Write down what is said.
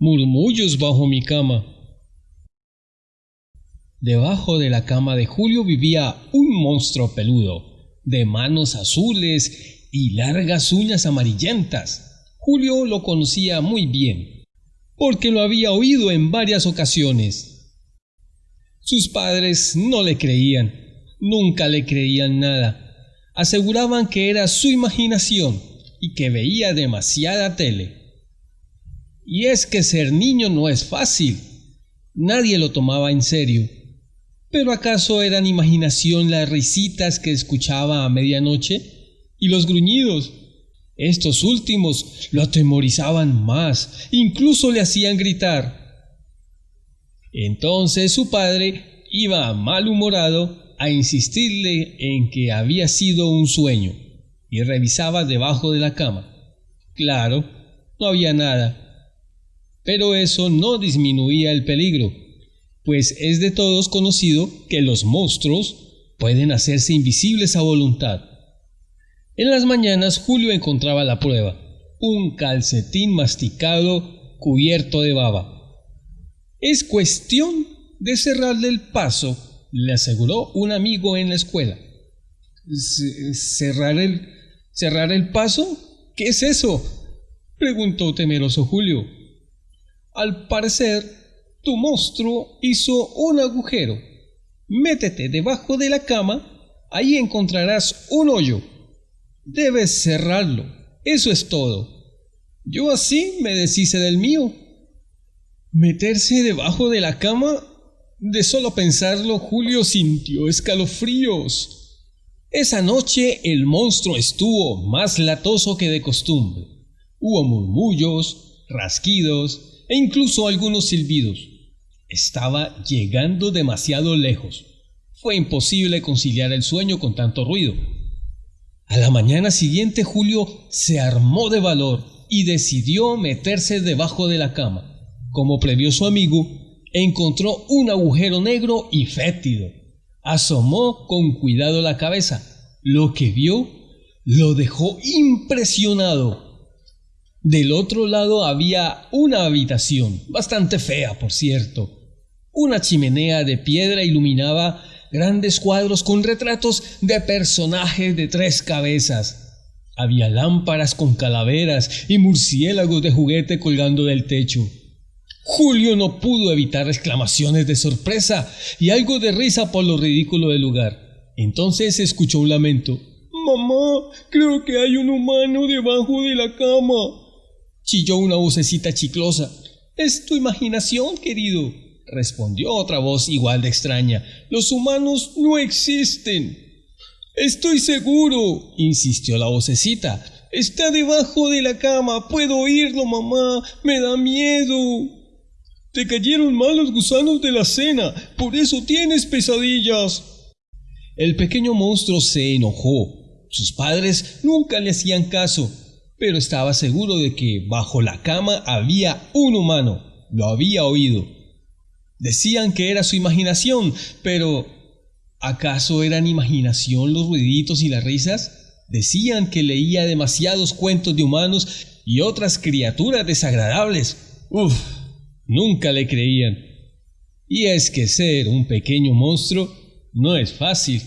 murmullos bajo mi cama. Debajo de la cama de Julio vivía un monstruo peludo, de manos azules y largas uñas amarillentas. Julio lo conocía muy bien, porque lo había oído en varias ocasiones. Sus padres no le creían, nunca le creían nada. Aseguraban que era su imaginación y que veía demasiada tele. Y es que ser niño no es fácil. Nadie lo tomaba en serio. ¿Pero acaso eran imaginación las risitas que escuchaba a medianoche? ¿Y los gruñidos? Estos últimos lo atemorizaban más, incluso le hacían gritar. Entonces su padre iba malhumorado a insistirle en que había sido un sueño y revisaba debajo de la cama. Claro, no había nada. Pero eso no disminuía el peligro, pues es de todos conocido que los monstruos pueden hacerse invisibles a voluntad. En las mañanas Julio encontraba la prueba, un calcetín masticado cubierto de baba. Es cuestión de cerrarle el paso, le aseguró un amigo en la escuela. ¿Cerrar el, ¿Cerrar el paso? ¿Qué es eso? preguntó temeroso Julio. Al parecer, tu monstruo hizo un agujero. Métete debajo de la cama, ahí encontrarás un hoyo. Debes cerrarlo. Eso es todo. Yo así me deshice del mío. Meterse debajo de la cama. De solo pensarlo, Julio sintió escalofríos. Esa noche el monstruo estuvo más latoso que de costumbre. Hubo murmullos, rasquidos e incluso algunos silbidos. Estaba llegando demasiado lejos. Fue imposible conciliar el sueño con tanto ruido. A la mañana siguiente Julio se armó de valor y decidió meterse debajo de la cama. Como previó su amigo, encontró un agujero negro y fétido asomó con cuidado la cabeza. Lo que vio lo dejó impresionado. Del otro lado había una habitación, bastante fea, por cierto. Una chimenea de piedra iluminaba grandes cuadros con retratos de personajes de tres cabezas. Había lámparas con calaveras y murciélagos de juguete colgando del techo. Julio no pudo evitar exclamaciones de sorpresa y algo de risa por lo ridículo del lugar. Entonces escuchó un lamento. Mamá, creo que hay un humano debajo de la cama. Chilló una vocecita chiclosa. Es tu imaginación, querido, respondió otra voz igual de extraña. Los humanos no existen. Estoy seguro, insistió la vocecita. Está debajo de la cama. Puedo oírlo, mamá. Me da miedo. Te cayeron mal los gusanos de la cena, por eso tienes pesadillas. El pequeño monstruo se enojó. Sus padres nunca le hacían caso, pero estaba seguro de que bajo la cama había un humano. Lo había oído. Decían que era su imaginación, pero ¿acaso eran imaginación los ruiditos y las risas? Decían que leía demasiados cuentos de humanos y otras criaturas desagradables. Uf, nunca le creían. Y es que ser un pequeño monstruo no es fácil.